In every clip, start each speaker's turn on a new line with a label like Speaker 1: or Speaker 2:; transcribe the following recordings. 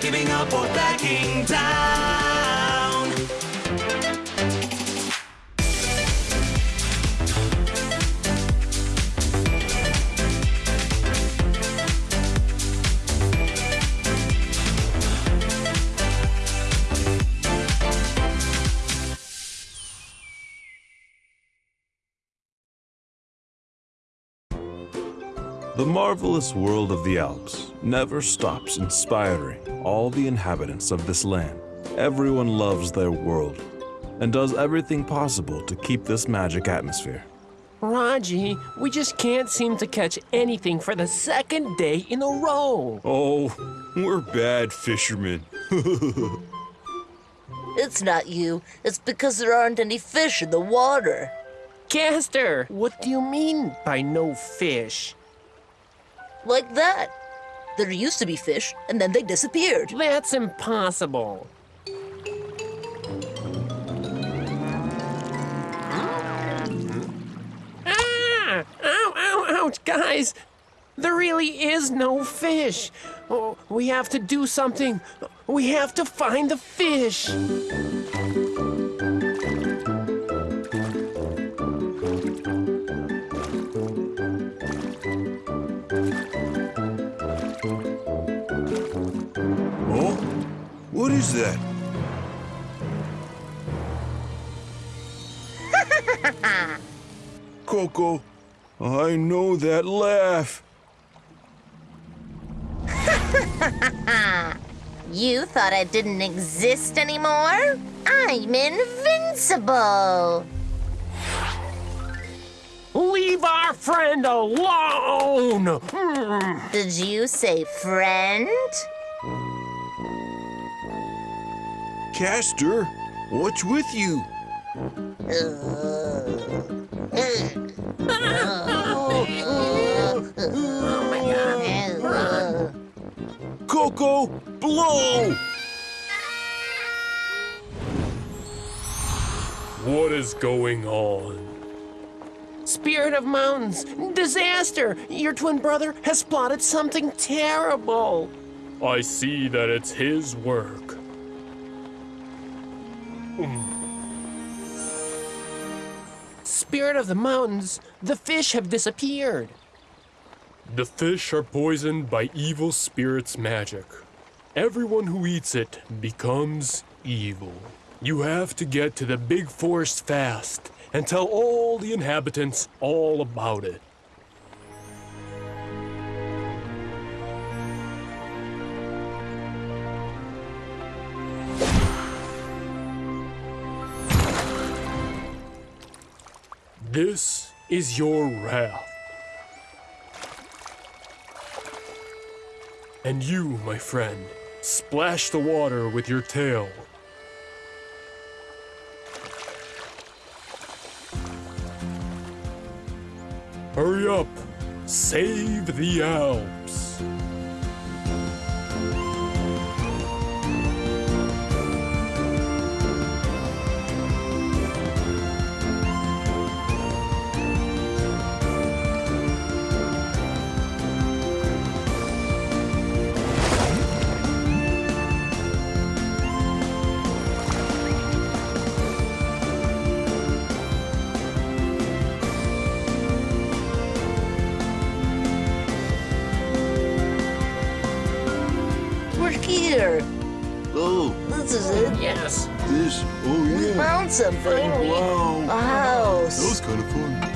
Speaker 1: giving up or backing down.
Speaker 2: The marvelous world of the Alps never stops inspiring all the inhabitants of this land. Everyone loves their world and does everything possible to keep this magic atmosphere.
Speaker 3: Raji, we just can't seem to catch anything for the second day in a row.
Speaker 2: Oh, we're bad fishermen.
Speaker 4: It's not you. It's because there aren't any fish in the water.
Speaker 3: Castor, what do you mean by no fish?
Speaker 4: Like that. There used to be fish, and then they disappeared.
Speaker 3: That's impossible. Ah! Ow, ow, ouch, guys! There really is no fish. Oh, we have to do something. We have to find the fish.
Speaker 2: What is that? Coco, I know that laugh.
Speaker 5: You thought I didn't exist anymore? I'm invincible!
Speaker 3: Leave our friend alone!
Speaker 5: Did you say friend?
Speaker 2: Castor, what's with you? Coco, blow!
Speaker 6: What is going on?
Speaker 3: Spirit of Mountains, disaster! Your twin brother has plotted something terrible.
Speaker 6: I see that it's his work.
Speaker 3: Spirit of the Mountains, the fish have disappeared.
Speaker 6: The fish are poisoned by evil spirits' magic. Everyone who eats it becomes evil. You have to get to the big forest fast and tell all the inhabitants all about it. This is your wrath. And you, my friend, splash the water with your tail. Hurry up! Save the Alps!
Speaker 4: Here.
Speaker 2: Oh,
Speaker 4: This is it.
Speaker 3: Yes.
Speaker 2: this. Oh, yeah.
Speaker 4: We found something.
Speaker 2: Oh, wow.
Speaker 4: A house.
Speaker 2: That was kind of fun.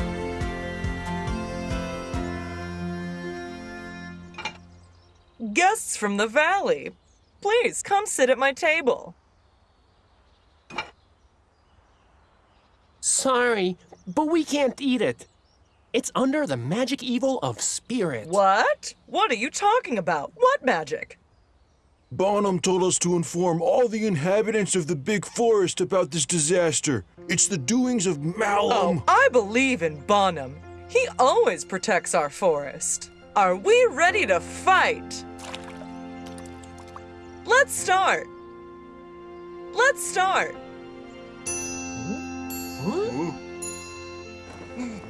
Speaker 7: Guests from the valley, please come sit at my table.
Speaker 3: Sorry, but we can't eat it. It's under the magic evil of spirit.
Speaker 7: What? What are you talking about? What magic?
Speaker 2: Bonham told us to inform all the inhabitants of the big forest about this disaster. It's the doings of Malum.
Speaker 7: Oh, I believe in Bonham. He always protects our forest. Are we ready to fight? Let's start. Let's start.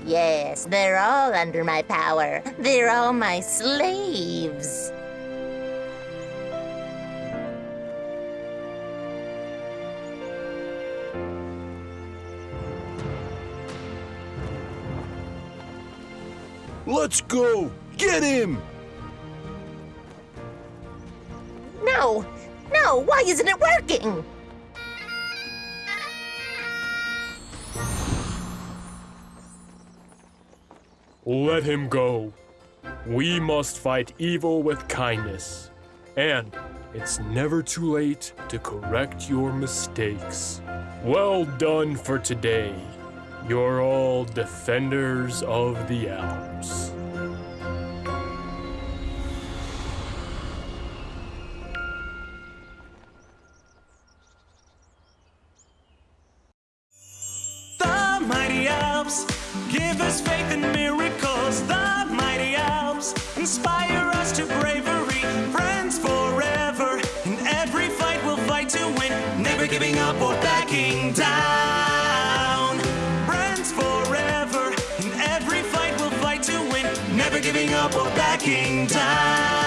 Speaker 5: Yes, they're all under my power. They're all my slaves.
Speaker 2: Let's go! Get him!
Speaker 5: No, no, why isn't it working?
Speaker 6: Let him go. We must fight evil with kindness. And it's never too late to correct your mistakes. Well done for today. You're all defenders of the
Speaker 1: Alps. Give us faith in miracles. The mighty Alps inspire us to bravery. Friends forever. In every fight, we'll fight to win. Never giving up or backing down. Friends forever. In every fight, we'll fight to win. Never giving up or backing down.